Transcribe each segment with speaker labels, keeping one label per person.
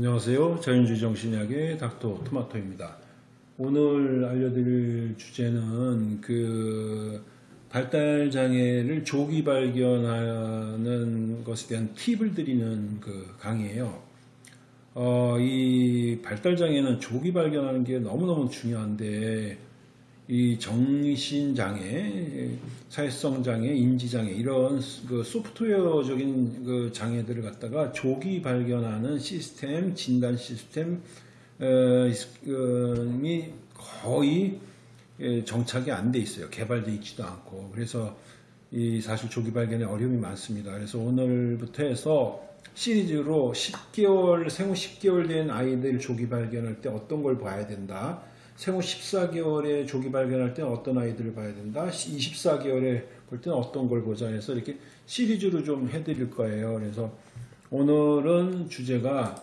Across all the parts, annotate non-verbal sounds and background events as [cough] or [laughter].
Speaker 1: 안녕하세요. 자연주의 정신의학의 닥터 토마토입니다. 오늘 알려드릴 주제는 그 발달 장애를 조기 발견하는 것에 대한 팁을 드리는 그 강의예요. 어, 이 발달 장애는 조기 발견하는 게 너무너무 중요한데 이 정신장애, 사회성장애, 인지장애 이런 그 소프트웨어적인 그 장애들을 갖다가 조기 발견하는 시스템, 진단 시스템이 거의 예, 정착이 안 돼 있어요. 개발되어 있지도 않고 그래서 이 사실 조기 발견에 어려움이 많습니다. 그래서 오늘부터 해서 시리즈로 10개월 생후 10개월 된 아이들 조기 발견할 때 어떤 걸 봐야 된다. 생후 14개월에 조기 발견할 때는 어떤 아이들을 봐야 된다. 24개월에 볼 때는 어떤 걸 보자 해서 이렇게 시리즈로 좀 해드릴 거예요. 그래서 오늘은 주제가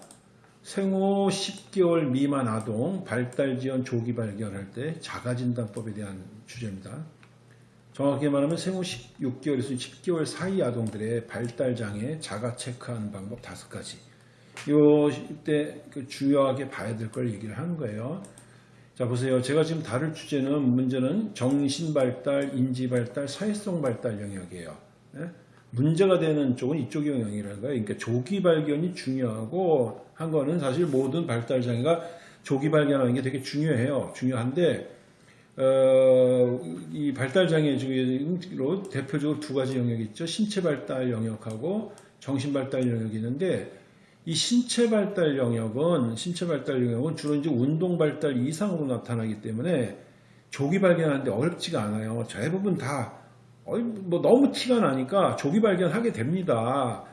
Speaker 1: 생후 10개월 미만 아동 발달 지연 조기 발견할 때 자가진단법에 대한 주제입니다. 정확히 말하면 생후 16개월에서 10개월 사이 아동들의 발달 장애 자가 체크하는 방법 다섯 가지. 이때 그 주요하게 봐야 될 걸 얘기를 하는 거예요. 자 보세요. 제가 지금 다룰 주제는 문제는 정신발달, 인지발달, 사회성 발달 영역이에요. 네? 문제가 되는 쪽은 이쪽 영역이라는 거예요. 그러니까 조기 발견이 중요하고 한 거는 사실 모든 발달 장애가 조기 발견하는 게 되게 중요해요. 중요한데 어, 이 발달 장애 중에로 대표적으로 두 가지 영역이 있죠. 신체 발달 영역하고 정신 발달 영역이 있는데 이 신체 발달 영역은 신체 발달 영역은 주로 이제 운동 발달 이상으로 나타나기 때문에 조기 발견하는데 어렵지가 않아요. 대부분 다 뭐 너무 티가 나니까 조기 발견하게 됩니다.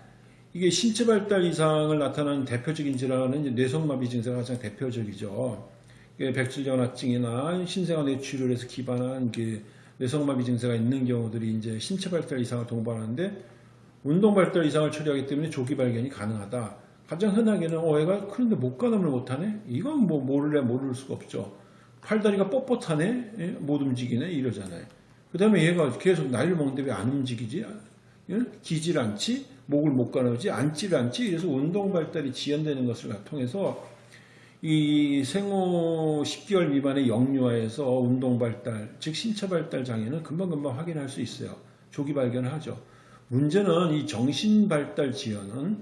Speaker 1: 이게 신체 발달 이상을 나타나는 대표적인 질환은 뇌성마비 증세가 가장 대표적이죠. 백질전화증이나 신생아 뇌출혈 에서 기반한 그 뇌성마비 증세가 있는 경우들이 이제 신체 발달 이상을 동반하는데 운동 발달 이상을 처리하기 때문에 조기 발견이 가능하다. 가장 흔하게는 어 애가 그런데 목가담을 못하네? 이건 뭐 모를래 모를 수가 없죠. 팔다리가 뻣뻣하네? 예? 못 움직이네? 이러잖아요. 그 다음에 얘가 계속 나이를 먹는데 왜 안 움직이지? 예? 기질 않지? 목을 못 가누지? 앉질 않지? 그래서 운동 발달이 지연되는 것을 통해서 이 생후 10개월 미만의 영유아에서 운동 발달, 즉 신체 발달 장애는 금방금방 확인할 수 있어요. 조기 발견을 하죠. 문제는 이 정신 발달 지연은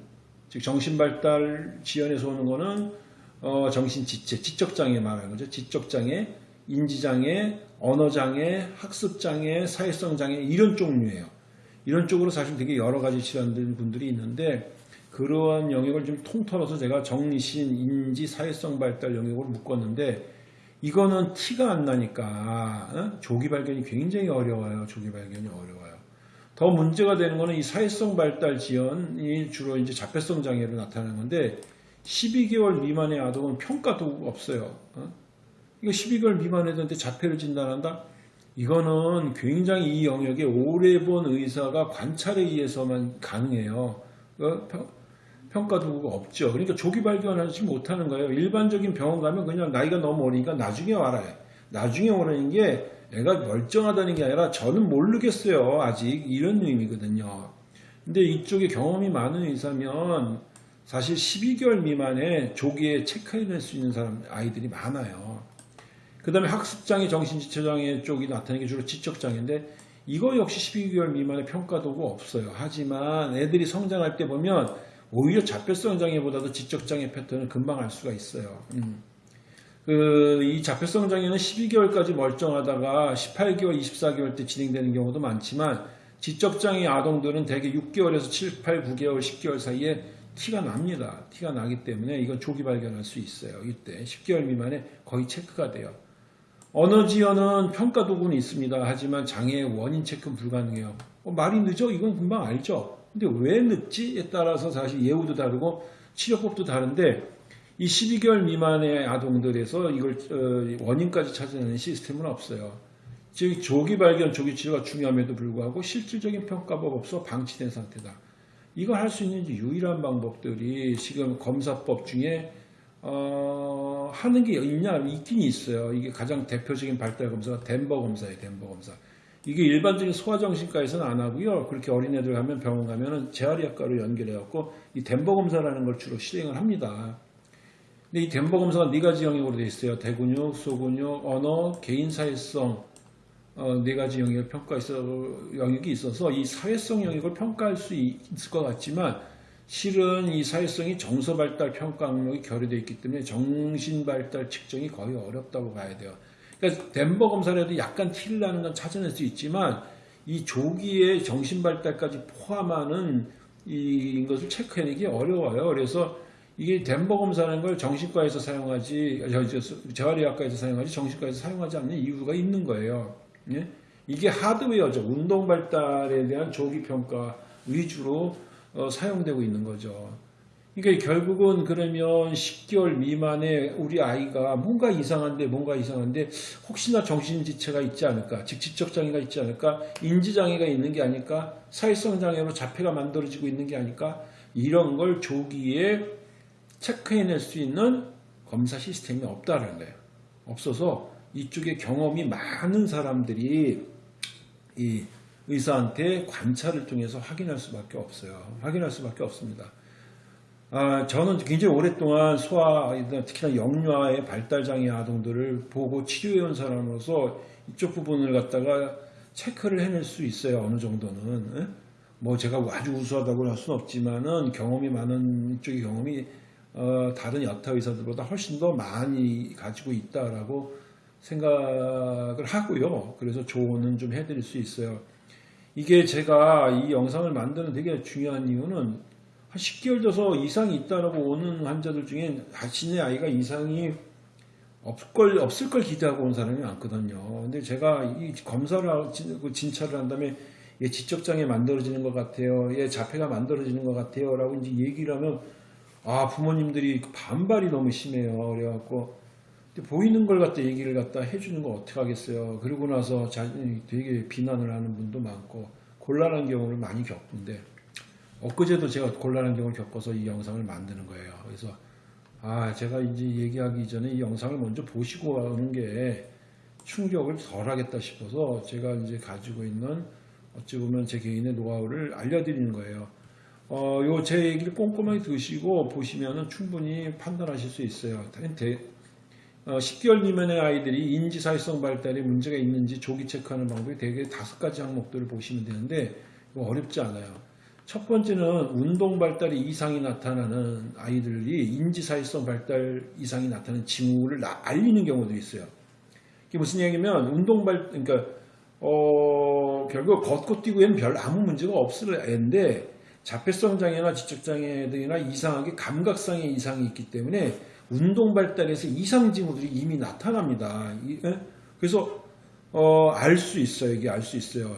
Speaker 1: 즉 정신발달 지연에서 오는 거는 어, 정신지체, 지적장애 말하는 거죠. 지적장애, 인지장애, 언어장애, 학습장애, 사회성장애 이런 종류예요. 이런 쪽으로 사실 되게 여러 가지 질환들 분들이 있는데 그러한 영역을 좀 통틀어서 제가 정신, 인지, 사회성 발달 영역으로 묶었는데 이거는 티가 안 나니까 어? 조기 발견이 굉장히 어려워요. 조기 발견이 어려워요. 더 문제가 되는 것은 이 사회성 발달 지연이 주로 이제 자폐성 장애로 나타나는 건데 12개월 미만의 아동은 평가도 없어요. 어? 이거 12개월 미만 애들한테 자폐를 진단한다? 이거는 굉장히 이 영역에 오래 본 의사가 관찰에 의해서만 가능해요. 어? 평가 도구가 없죠. 그러니까 조기 발견하지 못하는 거예요. 일반적인 병원 가면 그냥 나이가 너무 어리니까 나중에 와라. 나중에 오라는 게 애가 멀쩡하다는 게 아니라 저는 모르겠어요. 아직 이런 의미거든요. 근데 이쪽에 경험이 많은 의사면 사실 12개월 미만에 조기에 체크해낼 수 있는 사람 아이들이 많아요. 그 다음에 학습장애, 정신지체장애 쪽이 나타나는 게 주로 지적장애인데 이거 역시 12개월 미만의 평가도구 없어요. 하지만 애들이 성장할 때 보면 오히려 자폐성 장애보다도 지적장애 패턴을 금방 알 수가 있어요. 음. 그 이 자폐성 장애는 12개월까지 멀쩡하다가 18개월, 24개월 때 진행되는 경우도 많지만 지적장애 아동들은 대개 6개월에서 7, 8, 9개월, 10개월 사이에 티가 납니다. 티가 나기 때문에 이건 조기 발견할 수 있어요. 이때 10개월 미만에 거의 체크가 돼요. 언어 지연은 평가 도구는 있습니다. 하지만 장애의 원인 체크 불가능해요. 어, 말이 늦어? 이건 금방 알죠. 근데 왜 늦지?에 따라서 사실 예우도 다르고 치료법도 다른데 이 12개월 미만의 아동들에서 이걸 어, 원인까지 찾아내는 시스템은 없어요. 즉 조기 발견, 조기 치료가 중요함에도 불구하고 실질적인 평가법 없어 방치된 상태다. 이걸 할 수 있는 유일한 방법들이 지금 검사법 중에 어, 하는 게 있냐 있긴 있어요. 이게 가장 대표적인 발달 검사가 덴버 검사예요. 덴버 검사. 이게 일반적인 소아정신과에서는 안 하고요. 그렇게 어린애들 가면 병원 가면은 재활의학과로 연결해갖고 이 덴버 검사라는 걸 주로 실행을 합니다. 근데 이 덴버 검사가 네 가지 영역으로 되어 있어요. 대근육, 소근육, 언어, 개인 사회성 어, 네 가지 영역을 평가 있어 영역이 있어서 이 사회성 영역을 평가할 수 있- 있을 것 같지만 실은 이 사회성이 정서 발달 평가 항목이 결여되어 있기 때문에 정신 발달 측정이 거의 어렵다고 봐야 돼요. 그러니까 덴버 검사라도 약간 티를 나는 건 찾아낼 수 있지만 이 조기의 정신 발달까지 포함하는 이 것을 체크해내기 어려워요. 그래서 이게 덴버 검사라는 걸 정신과에서 사용하지, 재활의학과에서 사용하지 정신과에서 사용하지 않는 이유가 있는 거예요. 예? 이게 하드웨어죠. 운동 발달에 대한 조기 평가 위주로 어, 사용되고 있는 거죠. 그러니까 결국은 그러면 10개월 미만의 우리 아이가 뭔가 이상한데 뭔가 이상한데 혹시나 정신지체가 있지 않을까 즉 지적 장애가 있지 않을까 인지장애가 있는 게 아닐까 사회성 장애로 자폐가 만들어지고 있는 게 아닐까 이런 걸 조기에 체크해낼 수 있는 검사 시스템이 없다는 거예요. 없어서 이쪽에 경험이 많은 사람들이 이 의사한테 관찰을 통해서 확인할 수밖에 없어요. 확인할 수밖에 없습니다. 아, 저는 굉장히 오랫동안 소아, 특히나 영유아의 발달장애 아동들을 보고 치료해온 사람으로서 이쪽 부분을 갖다가 체크를 해낼 수 있어요. 어느 정도는. 예? 뭐 제가 아주 우수하다고 할 수는 없지만은 경험이 많은 이쪽의 경험이 어, 다른 여타 의사들보다 훨씬 더 많이 가지고 있다라고 생각을 하고요. 그래서 조언은 좀 해드릴 수 있어요. 이게 제가 이 영상을 만드는 되게 중요한 이유는 한 10개월 돼서 이상이 있다라고 오는 환자들 중에 자신의 아이가 이상이 없을 걸, 없을 걸 기대하고 온 사람이 많거든요. 근데 제가 이 검사를, 하고 진- 그 진찰을 한 다음에 얘 지적장애 만들어지는 것 같아요. 얘 자폐가 만들어지는 것 같아요. 라고 이제 얘기를 하면 아, 부모님들이 그 반발이 너무 심해요. 그래갖고 보이는 걸 갖다 얘기를 갖다 해주는 거 어떻게 하겠어요. 그러고 나서 자신이 되게 비난을 하는 분도 많고 곤란한 경우를 많이 겪는데 엊그제도 제가 곤란한 경우를 겪어서 이 영상을 만드는 거예요. 그래서 아 제가 이제 얘기하기 전에 이 영상을 먼저 보시고 하는 게 충격을 덜 하겠다 싶어서 제가 이제 가지고 있는 어찌 보면 제 개인의 노하우를 알려드리는 거예요. 어, 요 제 얘기를 꼼꼼하게 들으시고 보시면은 충분히 판단하실 수 있어요. 대- 어, 10개월 미만의 아이들이 인지 사회성 발달에 문제가 있는지 조기 체크하는 방법이 되게 다섯 가지 항목들을 보시면 되는데 어렵지 않아요. 첫 번째는 운동 발달이 이상이 나타나는 아이들이 인지 사회성 발달 이상이 나타나는 징후를 나- 알리는 경우도 있어요. 이게 무슨 얘기냐면 운동 발 그러니까 어, 결국 걷고 뛰고에는 별 아무 문제가 없을 애인데 자폐성 장애나 지적 장애 등이나 이상하게 감각상의 이상이 있기 때문에 운동 발달에서 이상 징후들이 이미 나타납니다. 이- 예? 그래서 어, 알 수 있어요. 이게 알 수 있어요.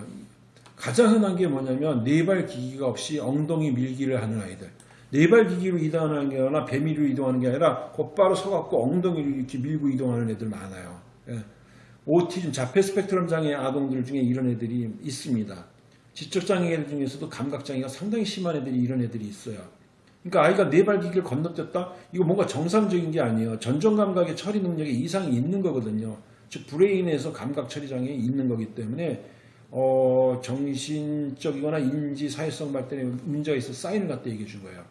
Speaker 1: 가장 흔한 게 뭐냐면 네발 기기가 없이 엉덩이 밀기를 하는 아이들. 네발 기기로 이동하는 게 아니라 배미로 이동하는 게 아니라 곧바로 서갖고 엉덩이를 이렇게 밀고 이동하는 애들 많아요. 예. 오티즘, 자폐 스펙트럼 장애 아동들 중에 이런 애들이 있습니다. 지적 장애 들 중에서도 감각 장애가 상당히 심한 애들이 이런 애들이 있어요. 그러니까 아이가 네발 기기를 건너뛰었다? 이거 뭔가 정상적인 게 아니에요. 전정 감각의 처리 능력에 이상이 있는 거거든요. 즉 브레인에서 감각 처리 장애가 있는 거기 때문에 어, 정신적이거나 인지 사회성 발달에 문제가 있어 사인을 갖다 얘기해 준 거예요.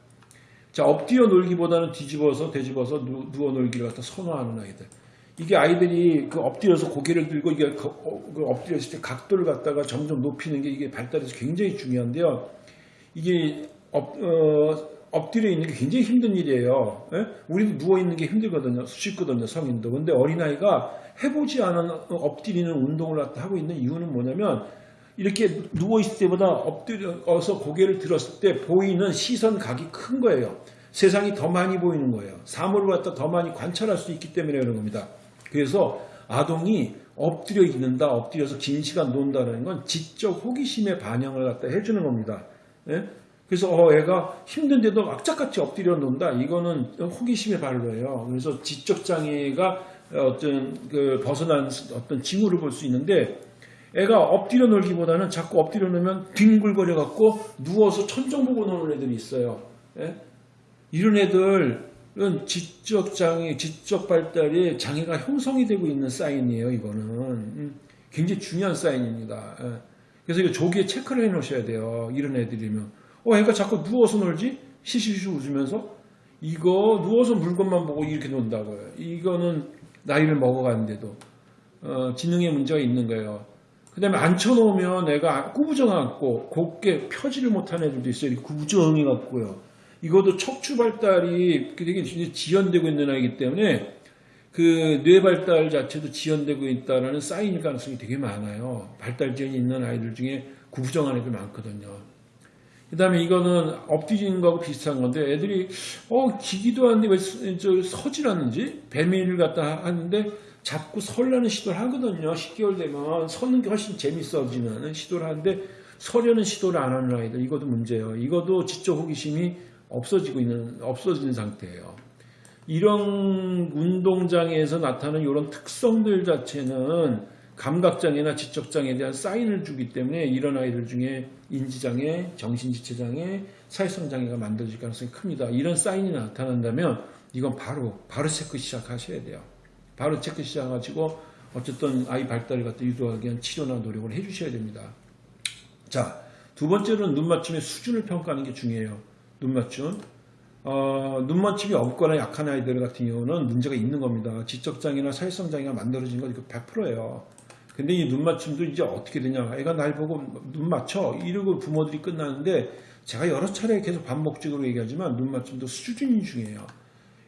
Speaker 1: 자, 엎드려 놀기보다는 뒤집어서 뒤집어서 누, 누워 놀기를 갖다 선호하는 아이들. 이게 아이들이 그 엎드려서 고개를 들고 이게 그, 어, 그 엎드렸을 때 각도를 갖다가 점점 높이는 게 이게 발달에서 굉장히 중요한데요. 이게 엎, 어, 엎드려 있는 게 굉장히 힘든 일이에요. 예? 우리도 누워 있는 게 힘들거든요. 쉽거든요, 성인도. 근데 어린아이가 해보지 않은 엎드리는 운동을 하고 있는 이유는 뭐냐면 이렇게 누워 있을 때보다 엎드려서 고개를 들었을 때 보이는 시선 각이 큰 거예요. 세상이 더 많이 보이는 거예요. 사물을 갖다 더 많이 관찰할 수 있기 때문에 그런 겁니다. 그래서 아동이 엎드려 있는다, 엎드려서 긴 시간 논다는 건 지적 호기심의 반영을 갖다 해주는 겁니다. 예? 그래서 어, 애가 힘든데도 악착같이 엎드려 논다. 이거는 호기심의 발로예요. 그래서 지적 장애가 어떤 그 벗어난 어떤 징후를 볼 수 있는데 애가 엎드려 놀기보다는 자꾸 엎드려 놀면 뒹굴거려 갖고 누워서 천정 보고 노는 애들이 있어요. 예? 이런 애들 은 지적 장애, 지적 발달에 장애가 형성이 되고 있는 사인이에요. 이거는 음, 굉장히 중요한 사인입니다. 예. 그래서 이거 조기에 체크를 해 놓으셔야 돼요. 이런 애들이면 어, 애가 자꾸 누워서 놀지? 시시시 웃으면서 이거 누워서 물건만 보고 이렇게 논다고요. 이거는 나이를 먹어가는데도 어, 지능의 문제가 있는 거예요. 그 다음에 앉혀놓으면 애가 구부정 앉고 곱게 펴지를 못하는 애들도 있어요. 이렇게 구부정해 갖고요. 이것도 척추 발달이 되게 지연되고 있는 아이기 때문에 그 뇌 발달 자체도 지연되고 있다는 사인일 가능성이 되게 많아요. 발달 지연이 있는 아이들 중에 구부정한 애들 많거든요. 그 다음에 이거는 엎드리는 거하고 비슷한 건데 애들이 어 기기도 하는데 왜 서- 서질 않는지 배밀을 갖다 하는데 자꾸 설라는 시도를 하거든요. 10개월 되면 서는 게 훨씬 재밌어지는 시도를 하는데 서려는 시도를 안 하는 아이들 이것도 문제예요. 이것도 지적 호기심이 없어지고 있는 없어진 상태예요. 이런 운동장애에서 나타나는 이런 특성들 자체는 감각장애나 지적장애에 대한 사인을 주기 때문에 이런 아이들 중에 인지장애, 정신지체장애, 사회성장애가 만들어질 가능성이 큽니다. 이런 사인이 나타난다면 이건 바로 바로 체크 시작하셔야 돼요. 바로 체크 시작하시고 어쨌든 아이 발달을 갖다 유도하기 위한 치료나 노력을 해주셔야 됩니다. 자, 두 번째로는 눈 맞춤의 수준을 평가하는 게 중요해요. 눈 맞춤. 어, 눈 맞춤이 없거나 약한 아이들 같은 경우는 문제가 있는 겁니다. 지적장애나 사회성 장애가 만들어진 건 이거 100%예요. 근데 이 눈 맞춤도 이제 어떻게 되냐. 애가 날 보고 눈 맞춰. 이러고 부모들이 끝나는데 제가 여러 차례 계속 반복적으로 얘기하지만 눈 맞춤도 수준이 중요해요.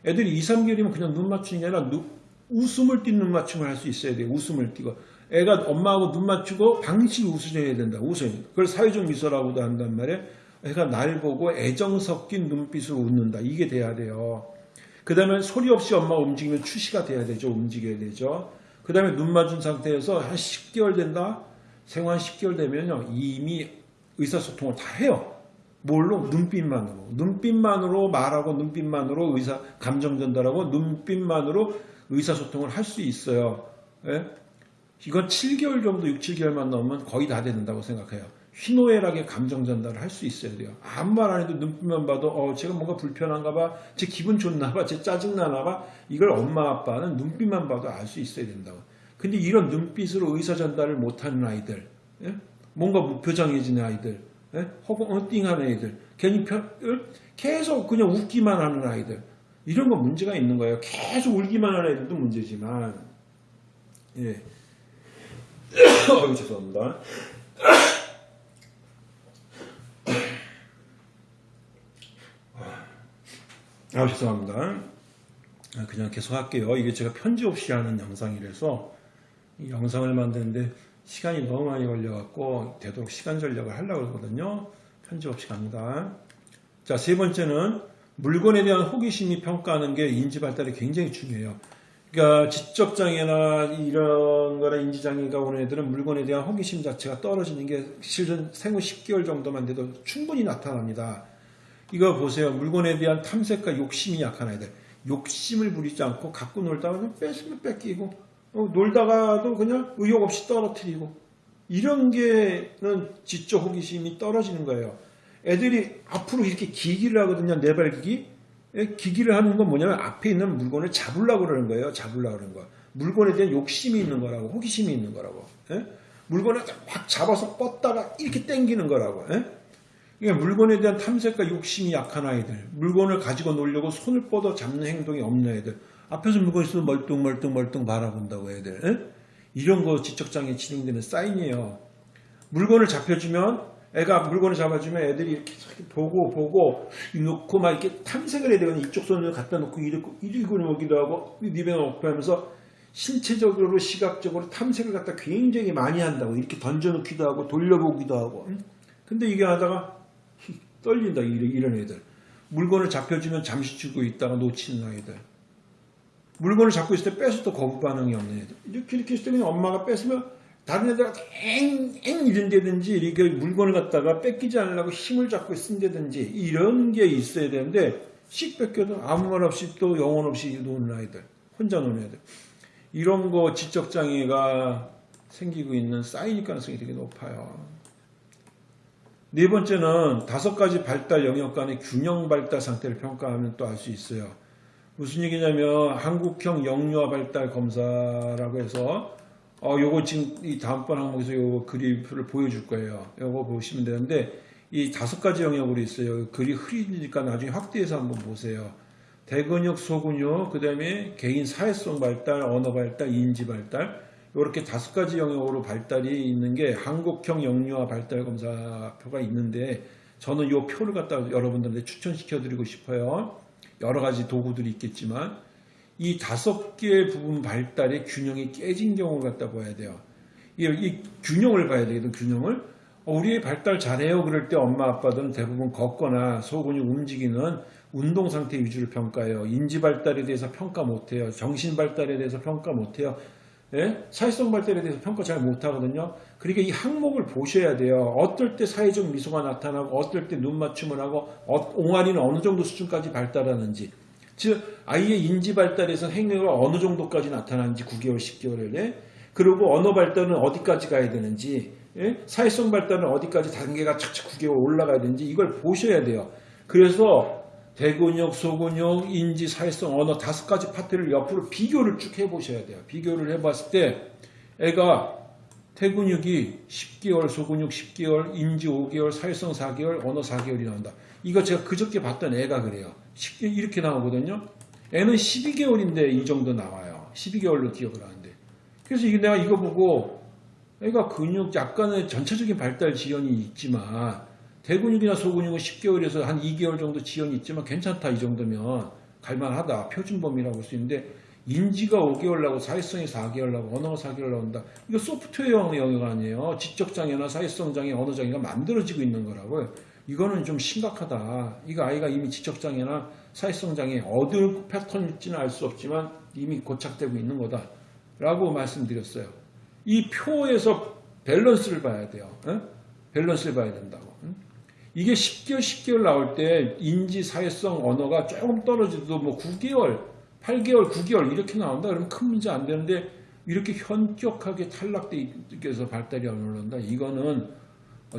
Speaker 1: 애들이 2, 3개월이면 그냥 눈 맞춤이 아니라 눈- 웃음을 띤눈 맞춤을 할 수 있어야 돼요. 웃음을 띠고. 애가 엄마하고 눈 맞추고 방식이 웃으셔야 된다. 웃어요. 그걸 사회적 미소라고도 한단 말이에요. 애가 날 보고 애정 섞인 눈빛으로 웃는다. 이게 돼야 돼요. 그 다음에 소리 없이 엄마가 움직이면 추시가 돼야 되죠. 움직여야 되죠. 그 다음에 눈 맞은 상태에서 한 10개월 된다? 한 10개월 되면요. 이미 의사소통을 다 해요. 뭘로? 눈빛만으로. 눈빛만으로 말하고 눈빛만으로 의사, 감정 전달하고 눈빛만으로 의사소통을 할 수 있어요. 예? 이건 7개월 정도, 6, 7개월만 넘으면 거의 다 된다고 생각해요. 희노애락의 감정 전달을 할 수 있어야 돼요. 아무 말 안 해도 눈빛만 봐도 어, 제가 뭔가 불편한가 봐, 제 기분 좋나 봐, 제 짜증나나 봐. 이걸 엄마 아빠는 눈빛만 봐도 알 수 있어야 된다고. 근데 이런 눈빛으로 의사 전달을 못하는 아이들, 예? 뭔가 무표정해지는 아이들, 예? 혹은 엉띵하는 아이들, 괜히 편, 을 계속 그냥 웃기만 하는 아이들, 이런 건 문제가 있는 거예요. 계속 울기만 하는 애들도 문제지만, 예. [coughs] 어유 죄송합니다. 아 죄송합니다. 아, 그냥 계속 할게요. 이게 제가 편지 없이 하는 영상이라서 이 영상을 만드는데 시간이 너무 많이 걸려갖고 되도록 시간 전략을 하려고 하거든요. 편지 없이 갑니다. 자, 세 번째는 물건에 대한 호기심이 평가하는 게 인지 발달이 굉장히 중요해요. 그러니까 지적 장애나 이런 거나 인지 장애가 오는 애들은 물건에 대한 호기심 자체가 떨어지는 게 실은 생후 10개월 정도만 돼도 충분히 나타납니다. 이거 보세요. 물건에 대한 탐색과 욕심이 약한 아이들. 욕심을 부리지 않고 갖고 놀다가 그냥 뺏으면 뺏기고 어, 놀다가도 그냥 의욕 없이 떨어뜨리고 이런 게는 지적 호기심이 떨어지는 거예요. 애들이 앞으로 이렇게 기기를 하거든요. 네발기기. 예, 기기를 하는 건 뭐냐면 앞에 있는 물건을 잡으려고 그러는 거예요. 잡으려고 그러는 거. 물건에 대한 욕심이 있는 거라고. 호기심이 있는 거라고. 예? 물건을 막 잡아서 뻗다가 이렇게 당기는 거라고. 예? 이게 물건에 대한 탐색과 욕심이 약한 아이들, 물건을 가지고 놀려고 손을 뻗어 잡는 행동이 없는 애들, 앞에서 물건 있으면 멀뚱멀뚱 멀뚱 바라본다고 애들, 에? 이런 거 지적장애 진행되는 사인이에요. 물건을 잡혀주면 애가 물건을 잡아주면 애들이 이렇게 보고 보고 놓고 막 이렇게 탐색을 해야 되거든요. 이쪽 손을 갖다 놓고 이리고 이리고 놓기도 하고 입에 넣고 하면서 신체적으로 시각적으로 탐색을 갖다 굉장히 많이 한다고 이렇게 던져놓기도 하고 돌려보기도 하고 응? 근데 이게 하다가 떨린다 이런, 애들. 물건을 잡혀주면 잠시 주고 있다가 놓치는 아이들. 물건을 잡고 있을 때 뺏어도 거부 반응이 없는 애들. 이렇게 이렇게 했을 때 엄마가 뺏으면 다른 애들한테 엥엥 이런다든지 이렇게 물건을 갖다가 뺏기지 않으려고 힘을 잡고 쓴다든지 이런 게 있어야 되는데 씩 뺏겨도 아무 말 없이 또 영혼 없이 노는 아이들 혼자 노는 애들. 이런 거 지적장애가 생기고 있는 사인일 가능성이 되게 높아요. 네 번째는 다섯 가지 발달 영역 간의 균형 발달 상태를 평가하면 또 알 수 있어요. 무슨 얘기냐면 한국형 영유아 발달 검사라고 해서 어 요거 지금 이 다음번 항목에서 요거 그래프를 보여줄 거예요. 요거 보시면 되는데 이 다섯 가지 영역으로 있어요. 글이 흐리니까 나중에 확대해서 한번 보세요. 대근육, 소근육, 그 다음에 개인 사회성 발달, 언어 발달, 인지 발달 이렇게 다섯 가지 영역으로 발달이 있는 게 한국형 영유아 발달 검사표가 있는데 저는 이 표를 갖다 여러분들한테 추천시켜 드리고 싶어요. 여러 가지 도구들이 있겠지만 이 다섯 개 부분 발달의 균형이 깨진 경우를 갖다 봐야 돼요. 이, 이 균형을 봐야 되거든, 균형을. 어, 우리 발달 잘해요. 그럴 때 엄마 아빠들은 대부분 걷거나 소근육 움직이는 운동 상태 위주로 평가해요. 인지 발달에 대해서 평가 못해요. 정신 발달에 대해서 평가 못해요. 예? 사회성 발달에 대해서 평가 잘 못하거든요. 그러니까 이 항목을 보셔야 돼요. 어떨 때 사회적 미소가 나타나고 어떨 때 눈 맞춤을 하고 어, 옹알이는 어느 정도 수준까지 발달하는지 즉 아이의 인지 발달에서 행위가 어느 정도까지 나타나는지 9개월, 10개월에 그리고 언어 발달은 어디까지 가야 되는지 예? 사회성 발달은 어디까지 단계가 착착 9개월 올라가야 되는지 이걸 보셔야 돼요. 그래서 대근육, 소근육, 인지, 사회성, 언어 다섯 가지 파트를 옆으로 비교를 쭉 해보셔야 돼요. 비교를 해봤을 때 애가 태근육이 10개월, 소근육 10개월, 인지 5개월, 사회성 4개월, 언어 4개월이 나온다. 이거 제가 그저께 봤던 애가 그래요. 10개 이렇게 나오거든요. 애는 12개월인데 이 정도 나와요. 12개월로 기억을 하는데. 그래서 내가 이거 보고 애가 근육 약간의 전체적인 발달 지연이 있지만 대근육이나 소근육은 10개월에서 한 2개월 정도 지연이 있지만 괜찮다 이 정도면 갈만하다 표준 범위라고 볼 수 있는데 인지가 5개월 나고 사회성이 4개월 나고 언어가 4개월 나온다. 이거 소프트웨어 영역 아니에요. 지적장애나 사회성 장애, 언어 장애가 만들어지고 있는 거라고요. 이거는 좀 심각하다. 이거 아이가 이미 지적장애나 사회성 장애 어느 패턴일지는 알 수 없지만 이미 고착되고 있는 거다. 라고 말씀드렸어요. 이 표에서 밸런스를 봐야 돼요. 에? 밸런스를 봐야 된다고. 이게 10개월, 10개월 나올 때 인지, 사회성, 언어가 조금 떨어지도 뭐 9개월, 8개월, 9개월 이렇게 나온다 그러면 큰 문제 안 되는데 이렇게 현격하게 탈락돼 있어서 발달이 안 올라온다. 이거는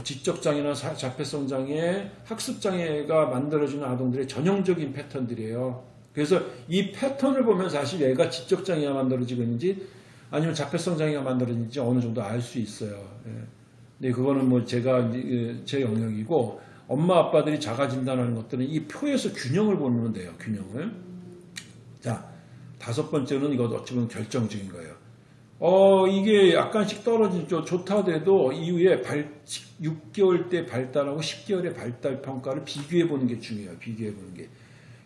Speaker 1: 지적장애나 자폐성 장애, 학습장애가 만들어지는 아동들의 전형적인 패턴들이에요. 그래서 이 패턴을 보면 사실 얘가 지적장애가 만들어지고 있는지 아니면 자폐성 장애가 만들어지는지 어느 정도 알 수 있어요. 예. 네, 그거는 뭐 제가 제 영역이고 엄마 아빠들이 자가 진단하는 것들은 이 표에서 균형을 보면 돼요. 균형을. 자, 다섯 번째는 이거 어찌 보면 결정적인 거예요. 어, 이게 약간씩 떨어지죠. 좋다 하더라도 이후에 발, 6개월 때 발달하고 10개월의 발달 평가를 비교해 보는 게 중요해요. 비교해 보는 게.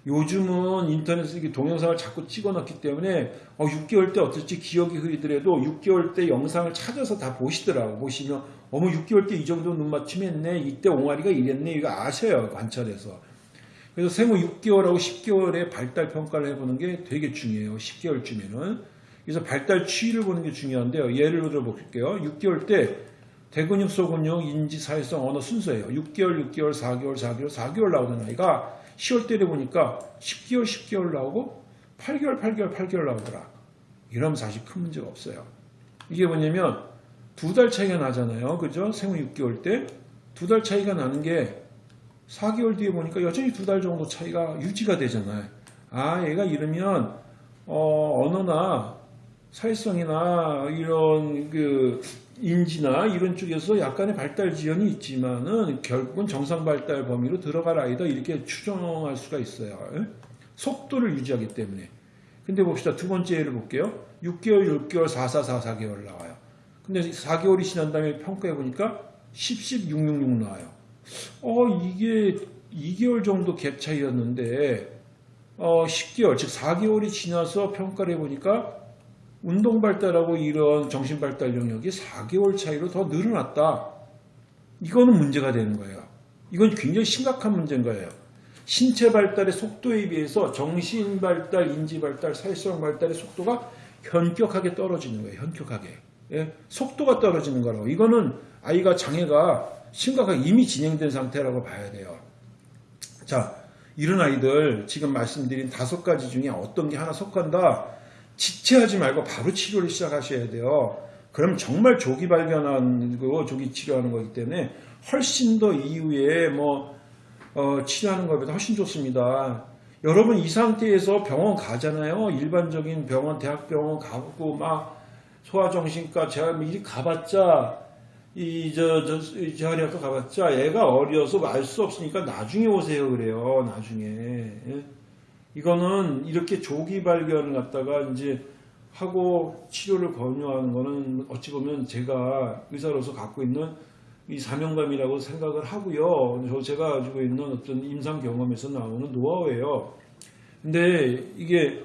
Speaker 1: 요즘은 인터넷에 동영상을 자꾸 찍어 넣기 때문에 어, 6개월 때 어떨지 기억이 흐리더라도 6개월 때 영상을 찾아서 다 보시더라고. 보시면 어머 6개월 때 이 정도 눈 맞춤했네. 이때 옹알이가 이랬네. 이거 아셔요. 관찰해서. 그래서 생후 6개월하고 10개월의 발달 평가를 해보는 게 되게 중요해요. 10개월쯤에는. 그래서 발달 추이를 보는 게 중요한데요. 예를 들어 볼게요. 6개월 때 대근육, 소근육, 인지, 사회성, 언어 순서예요. 6개월, 6개월, 4개월, 4개월, 4개월 나오는 아이가 10월 때려 보니까 10개월, 10개월 나오고 8개월, 8개월, 8개월 나오더라. 이러면 사실 큰 문제가 없어요. 이게 뭐냐면 두 달 차이가 나잖아요. 그죠? 생후 6개월 때 두 달 차이가 나는 게 4개월 뒤에 보니까 여전히 두 달 정도 차이가 유지가 되잖아요. 아, 얘가 이러면 어, 언어나 사회성이나 이런 그 인지나 이런 쪽에서 약간의 발달 지연이 있지만은 결국은 정상 발달 범위로 들어갈 아이다 이렇게 추정할 수가 있어요. 예? 속도를 유지하기 때문에. 근데 봅시다. 두 번째 예를 볼게요. 6개월, 6개월, 4, 4, 4, 4개월 나와요. 근데 4개월이 지난 다음에 평가해 보니까 10, 10, 6, 6, 6 나와요. 어, 이게 2개월 정도 갭 차이였는데 어, 10개월, 즉 4개월이 지나서 평가를 해보니까 운동 발달하고 이런 정신 발달 영역이 4개월 차이로 더 늘어났다. 이거는 문제가 되는 거예요. 이건 굉장히 심각한 문제인 거예요. 신체 발달의 속도에 비해서 정신 발달, 인지 발달, 사회성 발달의 속도가 현격하게 떨어지는 거예요. 현격하게. 예? 속도가 떨어지는 거라고. 이거는 아이가 장애가 심각하게 이미 진행된 상태라고 봐야 돼요. 자, 이런 아이들 지금 말씀드린 다섯 가지 중에 어떤 게 하나 속한다. 지체하지 말고 바로 치료를 시작하셔야 돼요. 그럼 정말 조기 발견하고 조기 치료하는 거기 때문에 훨씬 더 이후에 뭐 어, 치료하는 것보다 훨씬 좋습니다. 여러분 이 상태에서 병원 가잖아요. 일반적인 병원, 대학병원 가고 막 소아정신과 제가 미리 가봤자 이저 저 재활의학과 가봤자 애가 어려서 알 수 없으니까 나중에 오세요 그래요. 나중에. 예? 이거는 이렇게 조기 발견을 갖다가 이제 하고 치료를 권유하는 거는 어찌 보면 제가 의사로서 갖고 있는 이 사명감이라고 생각을 하고요. 저 제가 가지고 있는 어떤 임상 경험에서 나오는 노하우예요. 근데 이게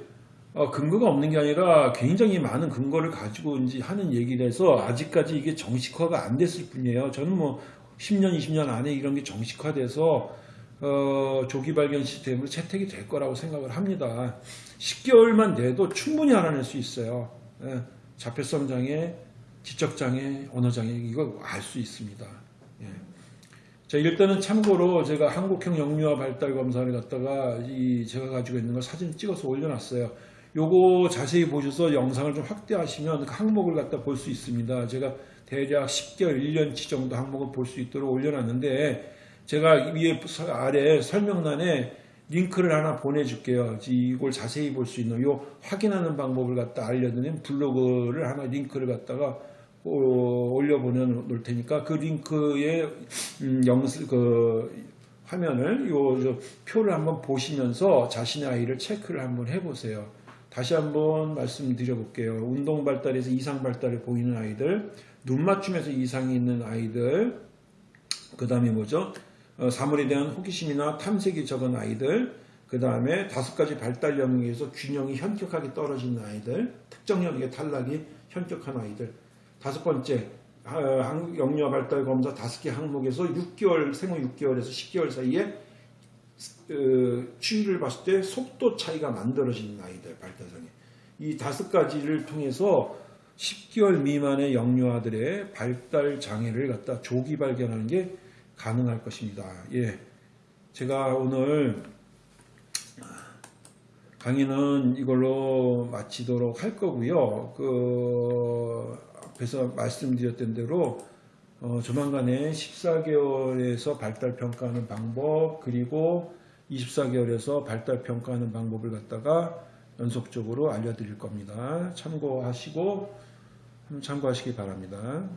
Speaker 1: 어, 근거가 없는 게 아니라 굉장히 많은 근거를 가지고 이제 하는 얘기라서 아직까지 이게 정식화가 안 됐을 뿐이에요. 저는 뭐 10년, 20년 안에 이런 게 정식화돼서 어, 조기 발견 시스템으로 채택이 될 거라고 생각을 합니다. 10개월만 돼도 충분히 알아낼 수 있어요. 예, 자폐성 장애, 지적 장애, 언어 장애 이거 알 수 있습니다. 예. 자 일단은 참고로 제가 한국형 영유아 발달 검사를 갖다가 이 제가 가지고 있는 걸 사진 찍어서 올려놨어요. 요거 자세히 보셔서 영상을 좀 확대하시면 그 항목을 갖다 볼 수 있습니다. 제가 대략 10개월, 1년치 정도 항목을 볼 수 있도록 올려놨는데 제가 위에 서- 아래 설명란에 링크를 하나 보내줄게요. 이걸 자세히 볼 수 있는 요 확인하는 방법을 갖다 알려드린 블로그를 하나 링크를 갖다가 어, 올려보내 놓을 테니까 그 링크에 음, 영수 그 화면을 요, 저 표를 한번 보시면서 자신의 아이를 체크를 한번 해보세요. 다시 한번 말씀드려 볼게요. 운동 발달에서 이상 발달을 보이는 아이들, 눈 맞춤에서 이상이 있는 아이들, 그 다음에 뭐죠? 어, 사물에 대한 호기심이나 탐색이 적은 아이들, 그 다음에 다섯 가지 발달 영역에서 균형이 현격하게 떨어지는 아이들, 특정 영역의 탈락이 현격한 아이들. 다섯 번째, 아, 한국 영유아 발달 검사 다섯 개 항목에서 6개월, 생후 6개월에서 10개월 사이에 어, 추이를 봤을 때 속도 차이가 만들어지는 아이들 발달장애. 이 다섯 가지를 통해서 10개월 미만의 영유 아들의 발달 장애를 갖다 조기 발견하는 게 가능할 것입니다. 예. 제가 오늘 강의는 이걸로 마치도록 할 거고요. 그 앞에서 말씀드렸던 대로 어, 조만간에 14개월에서 발달 평가하는 방법 그리고 24개월에서 발달 평가하는 방법을 갖다가 연속적으로 알려드릴 겁니다. 참고하시고 참고하시기 바랍니다.